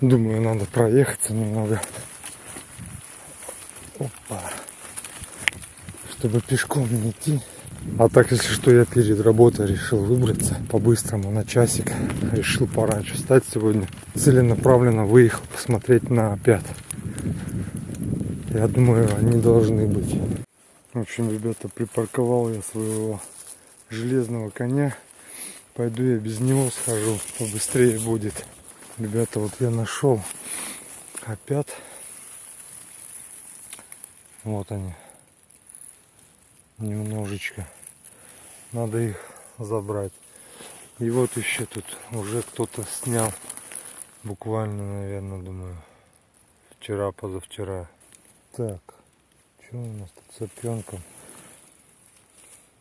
Думаю, надо проехаться немного. Опа. Чтобы пешком не идти. А так, если что, я перед работой решил выбраться по-быстрому на часик. Решил пораньше встать сегодня. Целенаправленно выехал посмотреть на опят. Я думаю, они должны быть. В общем, ребята, припарковал я своего железного коня. Пойду я без него схожу, побыстрее будет. Ребята, вот я нашел опят. Вот они. Немножечко. Надо их забрать. И вот еще тут уже кто-то снял. Буквально, наверное, думаю, вчера, позавчера. Так, что у нас тут с опенком?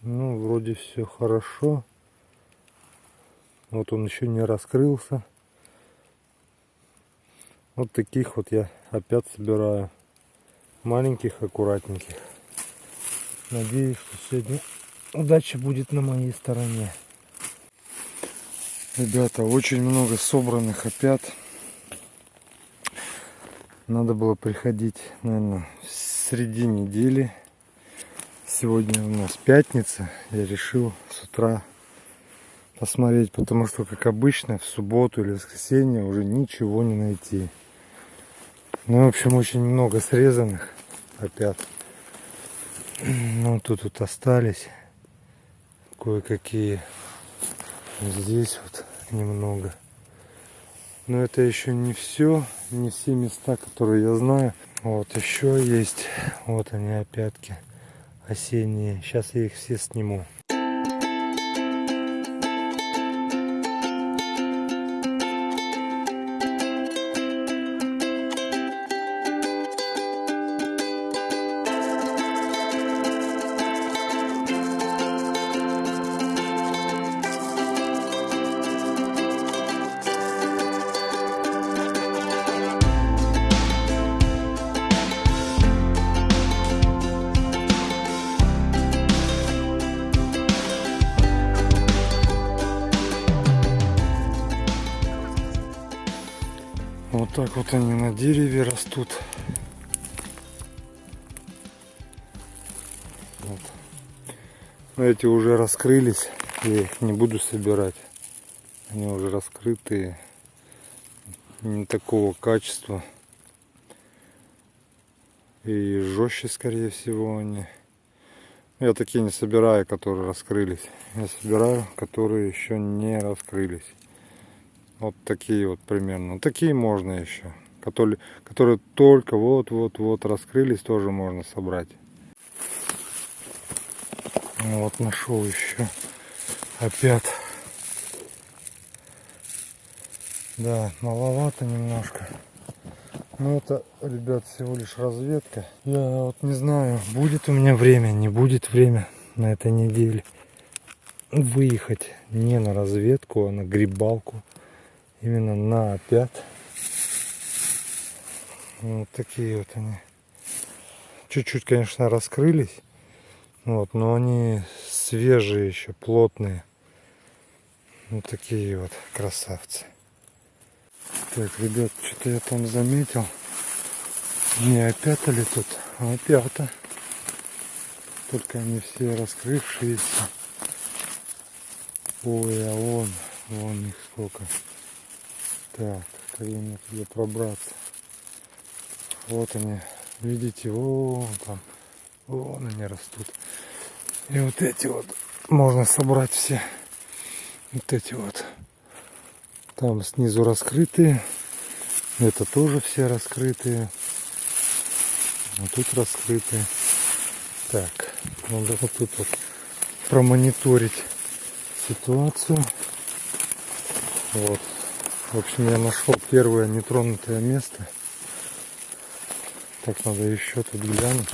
Ну, вроде все хорошо. Вот он еще не раскрылся. Вот таких вот я опять собираю. Маленьких, аккуратненьких. Надеюсь, что сегодня удача будет на моей стороне. Ребята, очень много собранных опят. Надо было приходить, наверное, в среди недели. Сегодня у нас пятница. Я решил с утра посмотреть, потому что, как обычно, в субботу или воскресенье уже ничего не найти. Ну, в общем, очень много срезанных опят. Ну, тут вот остались кое-какие. Здесь вот немного. Но это еще не все, не все места, которые я знаю. Вот еще есть, вот они опятки осенние. Сейчас я их все сниму. Вот так вот они на дереве растут. Вот. Эти уже раскрылись. Я их не буду собирать. Они уже раскрытые. Не такого качества. И жестче, скорее всего, они. Я такие не собираю, которые раскрылись. Я собираю, которые еще не раскрылись. Вот такие вот примерно. Такие можно еще. Которые, которые только вот-вот-вот раскрылись, тоже можно собрать. Вот нашел еще опять. Да, маловато немножко. Но это, ребят, всего лишь разведка. Я вот не знаю, будет у меня время, не будет время на этой неделе выехать не на разведку, а на грибалку именно на опят. Вот такие вот они. Чуть-чуть, конечно, раскрылись. Вот, но они свежие еще, плотные. Вот такие вот красавцы. Так, ребят, что-то я там заметил. Не опята ли тут, а опята. Только они все раскрывшиеся. Ой, а вон, вон их сколько. Так, мне туда пробраться? Вот они, видите, вон там, вон они растут. И вот эти вот можно собрать все. Вот эти вот. Там снизу раскрытые. Это тоже все раскрытые. Вот тут раскрытые. Так, надо вот тут вот промониторить ситуацию. Вот, в общем, я нашел первое нетронутое место. Так, надо еще тут глянуть.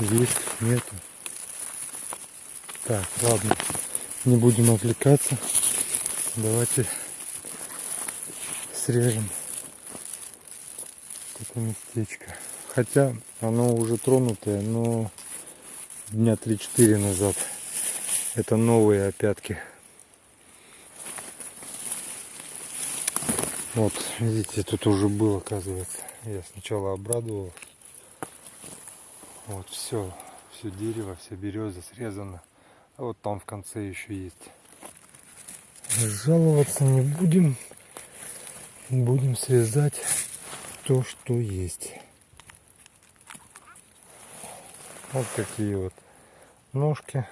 Есть, нету. Так, ладно. Не будем отвлекаться. Давайте срежем это местечко. Хотя оно уже тронутое, но дня 3-4 назад. Это новые опятки Вот, видите, тут уже был, оказывается. Я сначала обрадовал. Вот, все, все дерево, все береза срезано. А вот там в конце еще есть. Жаловаться не будем. Будем срезать то, что есть. Вот такие вот ножки.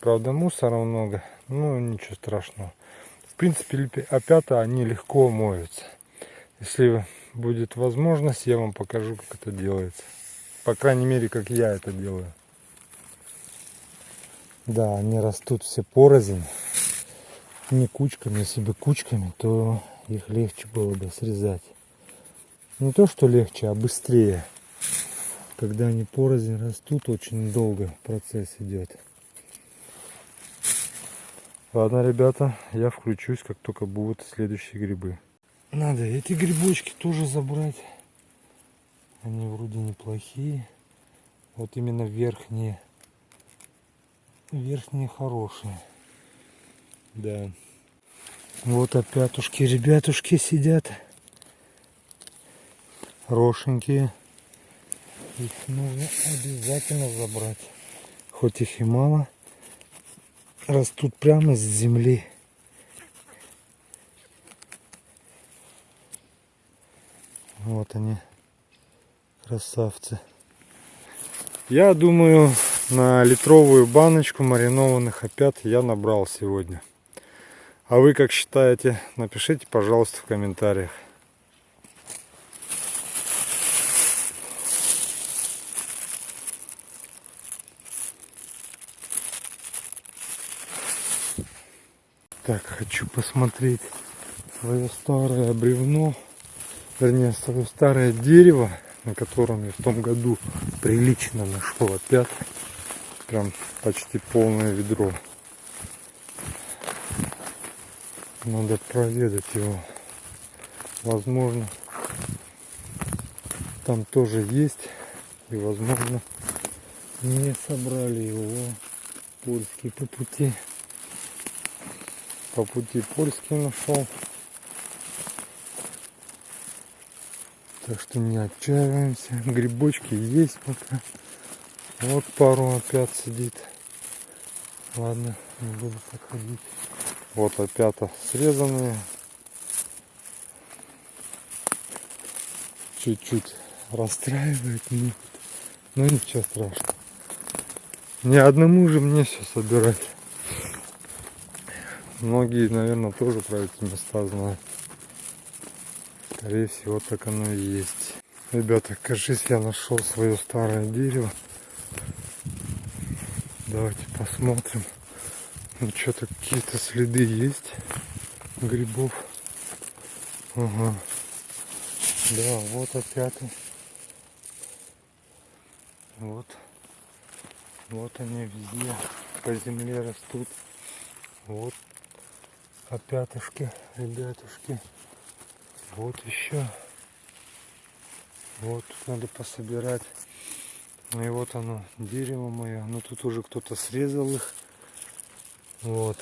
Правда, мусора много, но ничего страшного. В принципе, опята они легко моются. Если будет возможность, я вам покажу, как это делается. По крайней мере, как я это делаю. Да, они растут все порознь. Не кучками, если бы кучками, то их легче было бы срезать. Не то, что легче, а быстрее. Когда они порознь растут, очень долго процесс идет. Ладно, ребята, я включусь, как только будут следующие грибы. Надо эти грибочки тоже забрать. Они вроде неплохие. Вот именно верхние. Верхние хорошие. Да. Вот опятушки, ребятушки сидят. Рошенькие. Их нужно обязательно забрать. Хоть их и мало. Растут прямо с земли. Вот они, красавцы. Я думаю, на литровую баночку маринованных опят я набрал сегодня. А вы как считаете? Напишите, пожалуйста, в комментариях. Так, хочу посмотреть свое старое бревно, вернее, свое старое дерево, на котором я в том году прилично нашел опять. Прям почти полное ведро. Надо проведать его. Возможно, там тоже есть. И возможно, не собрали его польские по пути по пути польский нашел. Так что не отчаиваемся. Грибочки есть пока. Вот пару опять сидит. Ладно, не буду подходить. Вот опята срезанные. Чуть-чуть расстраивает меня. Но ничего страшного. Ни одному же мне все собирать. Многие, наверное, тоже про эти места знают. Скорее всего, так оно и есть. Ребята, кажись, я нашел свое старое дерево. Давайте посмотрим. Ну, что-то какие-то следы есть грибов. Ага. Да, вот опять. Вот. Вот они везде по земле растут. Вот опятушки, ребятушки. Вот еще. Вот тут надо пособирать. Ну и вот оно, дерево мое. Но ну, тут уже кто-то срезал их. Вот.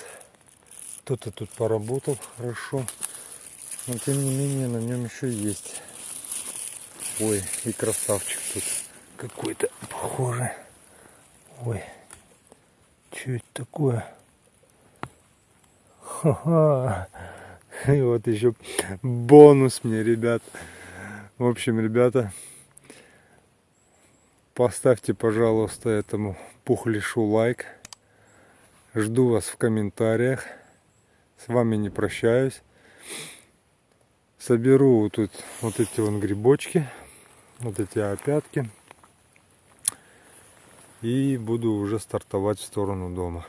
Кто-то тут поработал хорошо. Но тем не менее на нем еще есть. Ой, и красавчик тут какой-то похожий. Ой, что это такое? И вот еще бонус мне, ребят. В общем, ребята, поставьте, пожалуйста, этому пухлишу лайк. Жду вас в комментариях. С вами не прощаюсь. Соберу тут вот эти вон грибочки, вот эти опятки. И буду уже стартовать в сторону дома.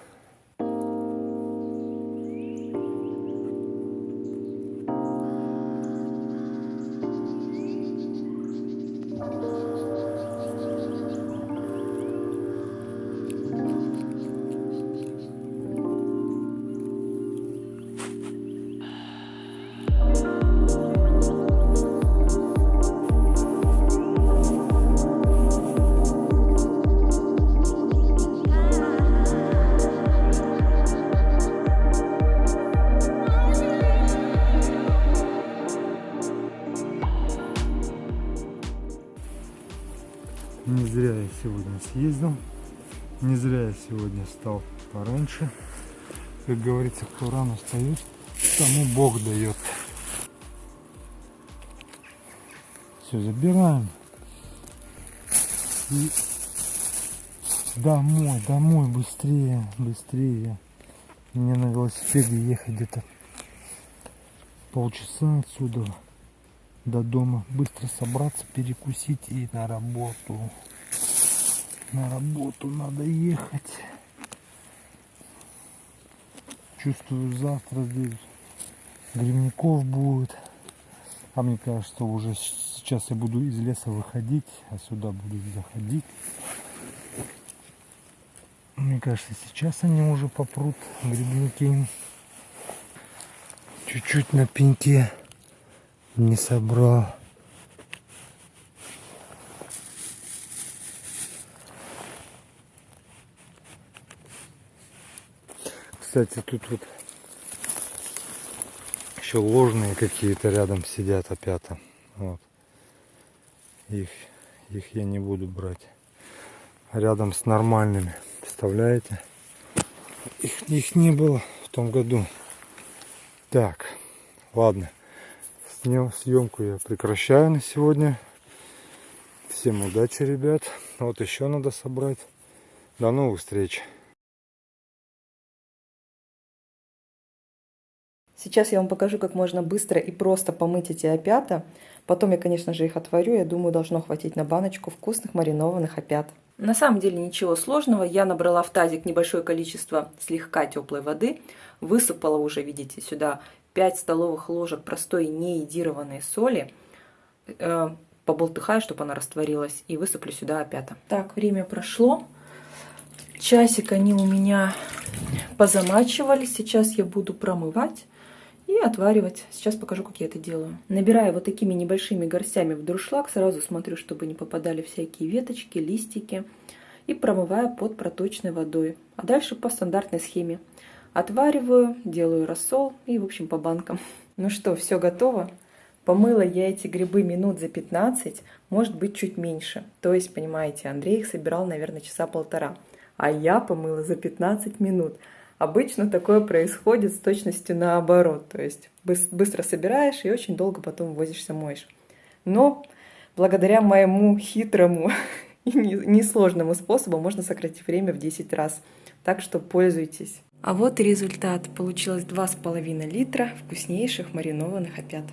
Сегодня встал пораньше. Как говорится, кто рано встает, тому Бог дает. Все, забираем. И домой, домой, быстрее, быстрее. Мне на велосипеде ехать где-то полчаса отсюда до дома. Быстро собраться, перекусить и на работу. На работу надо ехать. Чувствую, завтра здесь грибников будет. А мне кажется, уже сейчас я буду из леса выходить, а сюда буду заходить. Мне кажется, сейчас они уже попрут, грибники. Чуть-чуть на пеньке не собрал. Кстати, тут вот еще ложные какие-то рядом сидят опята. Вот. Их, их я не буду брать. Рядом с нормальными. Представляете? Их, их не было в том году. Так, ладно. Съемку я прекращаю на сегодня. Всем удачи, ребят. Вот еще надо собрать. До новых встреч. Сейчас я вам покажу, как можно быстро и просто помыть эти опята. Потом я, конечно же, их отварю. Я думаю, должно хватить на баночку вкусных маринованных опят. На самом деле ничего сложного. Я набрала в тазик небольшое количество слегка теплой воды. Высыпала уже, видите, сюда 5 столовых ложек простой неедированной соли. Э, поболтыхаю, чтобы она растворилась. И высыплю сюда опята. Так, время прошло. Часик они у меня позамачивались. Сейчас я буду промывать и отваривать. Сейчас покажу, как я это делаю. Набираю вот такими небольшими горстями в друшлаг. Сразу смотрю, чтобы не попадали всякие веточки, листики. И промываю под проточной водой. А дальше по стандартной схеме. Отвариваю, делаю рассол и, в общем, по банкам. Ну что, все готово. Помыла я эти грибы минут за 15, может быть, чуть меньше. То есть, понимаете, Андрей их собирал, наверное, часа полтора. А я помыла за 15 минут. Обычно такое происходит с точностью наоборот, то есть быстро собираешь и очень долго потом возишься моешь. Но благодаря моему хитрому и несложному способу можно сократить время в 10 раз. Так что пользуйтесь. А вот и результат. Получилось 2,5 литра вкуснейших маринованных опят.